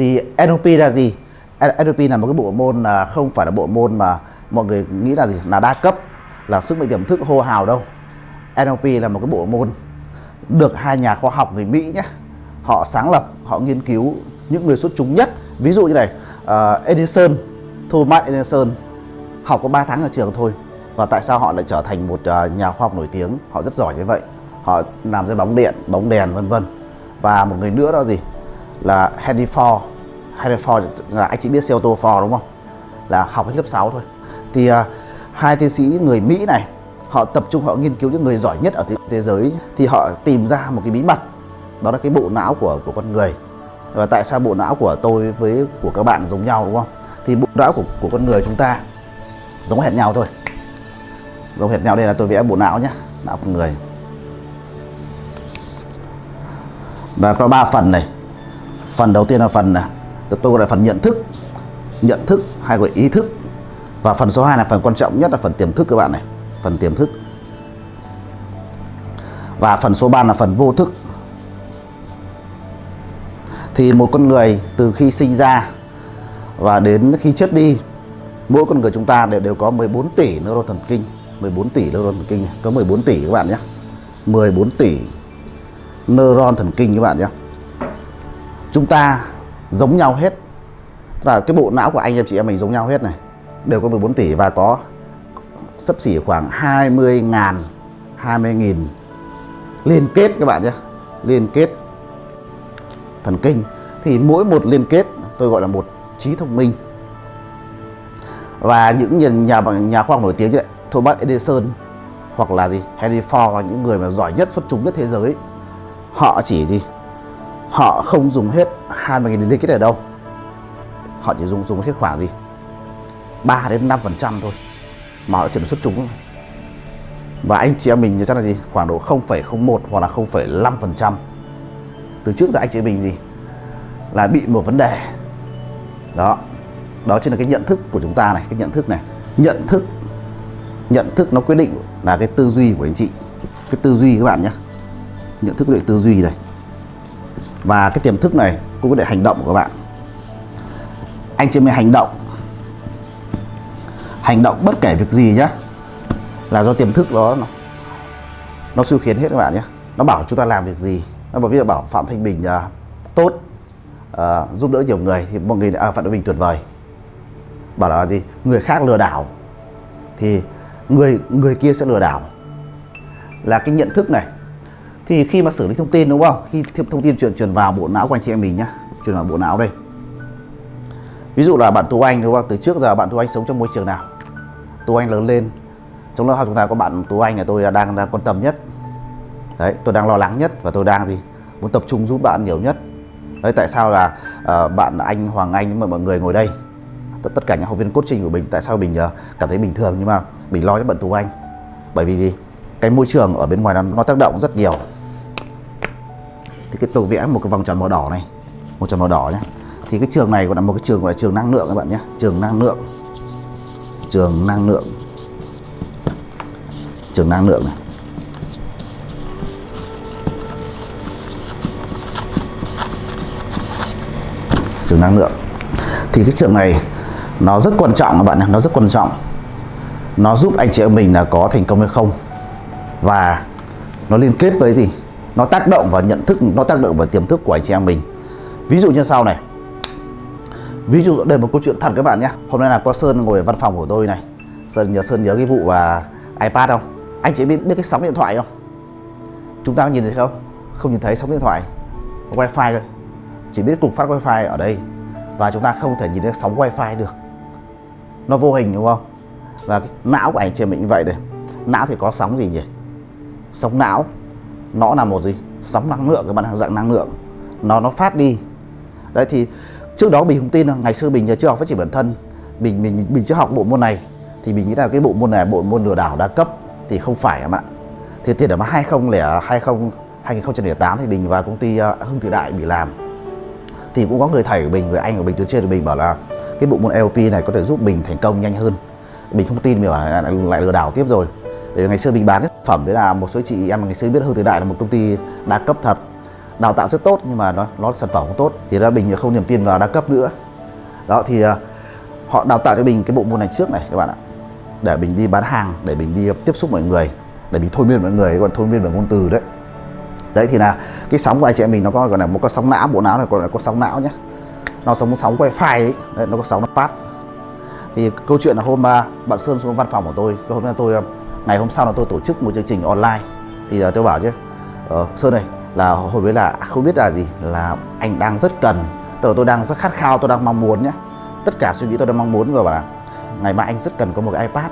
thì NLP là gì? NLP là một cái bộ môn là không phải là bộ môn mà mọi người nghĩ là gì? Là đa cấp là sức mạnh tiềm thức hô hào đâu. NLP là một cái bộ môn được hai nhà khoa học người Mỹ nhé họ sáng lập họ nghiên cứu những người xuất chúng nhất. Ví dụ như này uh, Edison Thomas Edison học có 3 tháng ở trường thôi và tại sao họ lại trở thành một uh, nhà khoa học nổi tiếng? Họ rất giỏi như vậy. Họ làm ra bóng điện bóng đèn vân vân. Và một người nữa đó gì? Là Henry Ford. Henry Ford là anh chị biết xe ô tô Ford đúng không? Là học hết lớp 6 thôi. Thì uh, hai tiến sĩ người Mỹ này họ tập trung họ nghiên cứu những người giỏi nhất ở thế, thế giới thì họ tìm ra một cái bí mật. Đó là cái bộ não của của con người. Và tại sao bộ não của tôi với của các bạn giống nhau đúng không? Thì bộ não của của con người chúng ta giống hệt nhau thôi. Giống hệt nhau. Đây là tôi vẽ bộ não nhé não con người. Và có ba phần này. Phần đầu tiên là phần này tôi gọi là phần nhận thức. Nhận thức hay gọi ý thức. Và phần số 2 là phần quan trọng nhất là phần tiềm thức các bạn này. Phần tiềm thức. Và phần số 3 là phần vô thức. Thì một con người từ khi sinh ra và đến khi chết đi, mỗi con người chúng ta đều đều có 14 tỷ neuron thần kinh. 14 tỷ neuron thần kinh có 14 tỷ các bạn nhé. 14 tỷ neuron thần kinh các bạn nhé. Chúng ta giống nhau hết. Tức là cái bộ não của anh em chị em mình giống nhau hết này. Đều có 14 tỷ và có sấp xỉ khoảng 20 ngàn 20 nghìn. Liên kết các bạn nhé. Liên kết thần kinh. Thì mỗi một liên kết tôi gọi là một trí thông minh. Và những nhà nhà, nhà khoa học nổi tiếng như vậy Thomas Edison hoặc là gì? Henry Ford những người mà giỏi nhất xuất chúng nhất thế giới họ chỉ gì? Họ không dùng hết 20.000 liên kết ở đâu. Họ chỉ dùng dùng hết khoảng gì? 3 đến 5 phần trăm thôi. Mà họ chuyển xuất chúng. Và anh chị em mình chắc là gì? Khoảng độ 0,01 hoặc là 0,5 phần trăm. Từ trước giờ anh chị mình gì? Là bị một vấn đề. Đó. Đó chính là cái nhận thức của chúng ta này cái nhận thức này. Nhận thức. Nhận thức nó quyết định là cái tư duy của anh chị. Cái tư duy các bạn nhé. Nhận thức quyết định tư duy này và cái tiềm thức này cũng có thể hành động của các bạn. Anh chị em hành động. Hành động bất kể việc gì nhá là do tiềm thức đó nó, nó siêu khiến hết các bạn nhé nó bảo chúng ta làm việc gì. Nó bảo ví dụ bảo phạm thanh bình uh, tốt uh, giúp đỡ nhiều người thì mọi người à, phạm thanh bình tuyệt vời. Bảo là gì? Người khác lừa đảo thì người người kia sẽ lừa đảo. Là cái nhận thức này thì khi mà xử lý thông tin đúng không? Khi thông tin truyền truyền vào bộ não của anh chị em mình nhá. Truyền vào bộ não đây. Ví dụ là bạn tú anh đúng không? Từ trước giờ bạn tú anh sống trong môi trường nào? Tú anh lớn lên. Trong lớp học chúng ta có bạn tú anh là tôi là đang, đang quan tâm nhất. Đấy tôi đang lo lắng nhất và tôi đang gì? Muốn tập trung giúp bạn nhiều nhất. Đấy tại sao là uh, bạn anh hoàng anh mà mọi người ngồi đây? Tất, tất cả những học viên coaching của mình tại sao mình uh, cảm thấy bình thường nhưng mà mình lo cho bạn tú anh? Bởi vì gì? Cái môi trường ở bên ngoài nó, nó tác động rất nhiều thì cái tôi vẽ một cái vòng tròn màu đỏ này, một tròn màu đỏ nhé thì cái trường này gọi là một cái trường gọi là trường năng lượng các bạn nhé trường năng lượng. Trường năng lượng. Trường năng lượng này. Trường năng lượng. Thì cái trường này nó rất quan trọng các bạn nhé nó rất quan trọng. Nó giúp anh chị em mình là có thành công hay không. Và nó liên kết với gì? Nó tác động vào nhận thức, nó tác động vào tiềm thức của anh chị em mình. Ví dụ như sau này. Ví dụ đây một câu chuyện thật các bạn nhé. Hôm nay là có sơn ngồi ở văn phòng của tôi này. Sơn nhớ sơn nhớ cái vụ và ipad không? Anh chị biết biết cái sóng điện thoại không? Chúng ta có nhìn thấy không? Không nhìn thấy, sóng điện thoại. Wifi thôi. Chỉ biết cục phát wifi ở đây. Và chúng ta không thể nhìn thấy sóng wifi được. Nó vô hình, đúng không? Và cái não của anh chị mình như vậy đây. Não thì có sóng gì nhỉ? Sóng não nó là một gì? Sóng năng lượng các bạn dạng năng lượng. Nó nó phát đi. Đấy thì trước đó mình không tin là ngày xưa mình chưa học phát triển bản thân. Mình mình mình chưa học bộ môn này. Thì mình nghĩ là cái bộ môn này bộ môn lừa đảo đa cấp. Thì không phải em ạ. Thì tiền ở năm 2020 2008 thì mình vào công ty à, Hưng Thị Đại bị làm. Thì cũng có người thầy của mình người anh của mình từ trên của mình bảo là cái bộ môn LP này có thể giúp mình thành công nhanh hơn. Mình không tin mình bảo lại, lại lừa đảo tiếp rồi. Để ngày xưa mình bán phẩm. Đấy là một số chị em ngày xưa biết Hưng thời Đại là một công ty đa cấp thật. Đào tạo rất tốt nhưng mà nó nó sản phẩm không tốt. Thì ra mình không niềm tin vào đa cấp nữa. Đó thì à, họ đào tạo cho mình cái bộ môn này trước này các bạn ạ. Để mình đi bán hàng để mình đi tiếp xúc mọi người để mình thôi miên mọi người còn thôi miên bằng ngôn từ đấy. Đấy thì là cái sóng của anh chị em mình nó có gọi là một cái sóng não bộ não này còn là có sóng não nhé nó sống sóng wifi ấy. Đấy, nó có sóng nó phát. Thì câu chuyện là hôm mà bạn sơn xuống văn phòng của tôi. Hôm nay tôi à, ngày hôm sau là tôi tổ chức một chương trình online. Thì ờ, tôi bảo chứ ờ, sơn này là hồi với là không biết là gì là anh đang rất cần. Tức là tôi đang rất khát khao tôi đang mong muốn nhé tất cả suy nghĩ tôi đang mong muốn và bảo là ngày mai anh rất cần có một cái ipad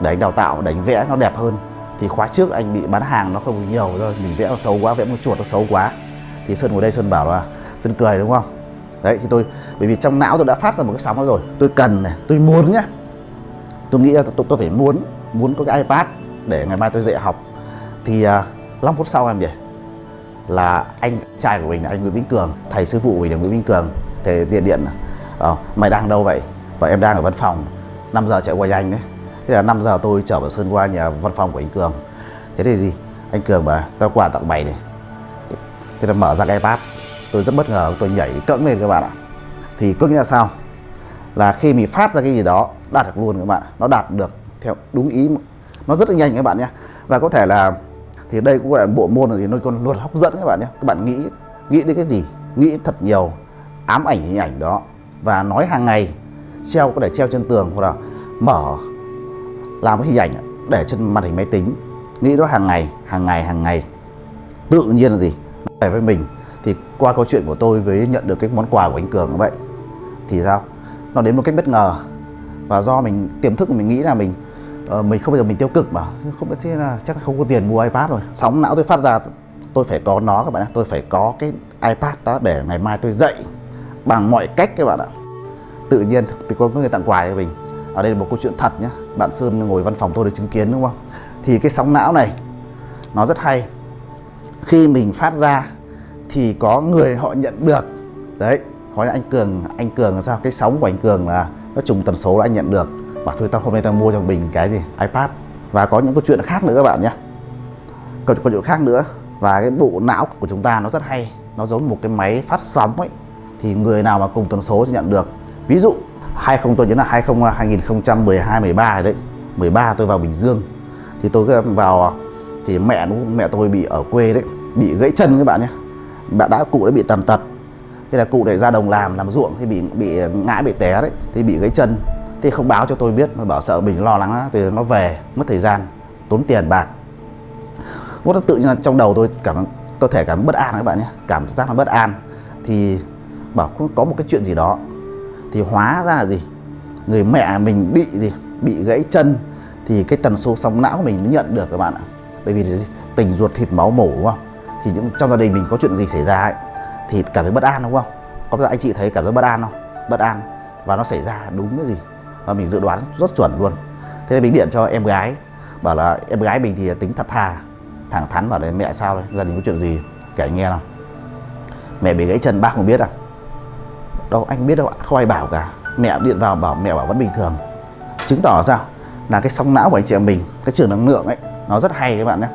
để anh đào tạo để anh vẽ nó đẹp hơn. Thì khóa trước anh bị bán hàng nó không nhiều rồi mình vẽ nó xấu quá vẽ một chuột nó xấu quá. Thì sơn ngồi đây sơn bảo là sơn cười đúng không? Đấy thì tôi bởi vì trong não tôi đã phát ra một cái sóng đó rồi. Tôi cần này tôi muốn nhá. Tôi nghĩ là tôi, tôi phải muốn muốn có cái ipad để ngày mai tôi dạy học thì à, uh, 5 phút sau em vậy là anh trai của mình là anh Nguyễn Vĩnh Cường thầy sư phụ của mình là Nguyễn Vĩnh Cường thầy điện điện à. ờ, mày đang đâu vậy? Và em đang ở văn phòng 5 giờ chạy qua nhà anh đấy. Thế là 5 giờ tôi trở vào Sơn qua nhà văn phòng của anh Cường. Thế thì gì? Anh Cường bảo tao quà tặng mày này. Thế là mở ra cái iPad. Tôi rất bất ngờ tôi nhảy cẫng lên các bạn ạ. Thì có nghĩa là sao? Là khi mình phát ra cái gì đó đạt được luôn các bạn nó đạt được theo đúng ý. Nó rất là nhanh các bạn nhé. Và có thể là, thì đây cũng gọi là bộ môn thì nó còn luật hấp dẫn các bạn nhé. Các bạn nghĩ nghĩ đến cái gì? Nghĩ thật nhiều, ám ảnh hình ảnh đó. Và nói hàng ngày, treo, có thể treo trên tường hoặc là mở, làm cái hình ảnh để trên màn hình máy tính. Nghĩ đó hàng ngày hàng ngày hàng ngày. Tự nhiên là gì? Về với mình. Thì qua câu chuyện của tôi với nhận được cái món quà của anh Cường như vậy, thì sao? Nó đến một cách bất ngờ. Và do mình, tiềm thức mình nghĩ là mình Ờ, mình không bao giờ mình tiêu cực mà. Không biết thế là chắc không có tiền mua iPad rồi. Sóng não tôi phát ra, tôi phải có nó các bạn ạ. Tôi phải có cái iPad đó để ngày mai tôi dậy bằng mọi cách các bạn ạ. Tự nhiên thì có người tặng quà cho mình. Ở đây là một câu chuyện thật nhé bạn Sơn ngồi văn phòng tôi được chứng kiến, đúng không? Thì cái sóng não này, nó rất hay. Khi mình phát ra thì có người họ nhận được. Đấy hỏi anh Cường anh Cường là sao? Cái sóng của anh Cường là nó trùng tần số là anh nhận được bảo thôi tao hôm nay tao mua cho mình cái gì? iPad. Và có những câu chuyện khác nữa các bạn nhé. Có, có chuyện khác nữa. Và cái bộ não của chúng ta nó rất hay. Nó giống một cái máy phát sóng ấy. Thì người nào mà cùng tần số thì nhận được. Ví dụ 20 tôi nhớ là 20 2012 13 đấy. 13 tôi vào Bình Dương. Thì tôi vào thì mẹ mẹ tôi bị ở quê đấy. Bị gãy chân các bạn nhé. Bạn đã cụ đã bị tàn tật. Thế là cụ để ra đồng làm làm ruộng thì bị bị ngã bị té đấy. Thì bị gãy chân thì không báo cho tôi biết nó bảo sợ mình lo lắng đó, thì nó về mất thời gian tốn tiền bạc. Nó tự nhiên trong đầu tôi cảm cơ thể cảm bất an các bạn nhé cảm giác nó bất an. Thì bảo có một cái chuyện gì đó. Thì hóa ra là gì? Người mẹ mình bị gì? Bị gãy chân. Thì cái tần số sóng não của mình nó nhận được các bạn ạ. Bởi vì tình ruột thịt máu mổ đúng không? Thì những trong gia đình mình có chuyện gì xảy ra ấy thì cảm thấy bất an đúng không? Có bao giờ anh chị thấy cảm thấy bất an không? Bất an. Và nó xảy ra đúng cái gì? Và mình dự đoán rất chuẩn luôn. Thế nên mình điện cho em gái, bảo là em gái mình thì tính thật thà, thẳng thắn, bảo là mẹ sao đây, gia đình có chuyện gì, kể nghe nào. Mẹ bị gãy chân, bác không biết à? Đâu, anh biết đâu, không ai bảo cả. Mẹ điện vào, bảo mẹ bảo vẫn bình thường. Chứng tỏ sao? Là cái sóng não của anh chị em mình, cái trường năng lượng ấy, nó rất hay các bạn nhé.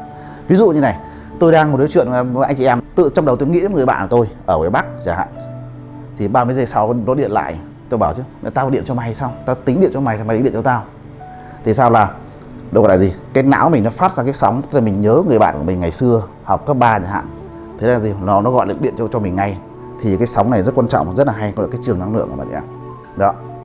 Ví dụ như này, tôi đang ngồi nói chuyện với anh chị em, tự trong đầu tôi nghĩ đến người bạn của tôi, ở ngoài bắc chẳng hạn. Thì ba mươi giây sau, nó điện lại tôi bảo chứ, tao điện cho mày xong tao tính điện cho mày thì mày điện cho tao. Thì sao là, đâu là gì, cái não mình nó phát ra cái sóng, tức là mình nhớ người bạn của mình ngày xưa, học cấp ba chẳng hạn. Thế là gì? Nó nó gọi điện cho cho mình ngay. Thì cái sóng này rất quan trọng, rất là hay, gọi là cái trường năng lượng của bạn nhé. Đó.